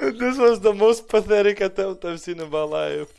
this was the most pathetic attempt I've seen in my life.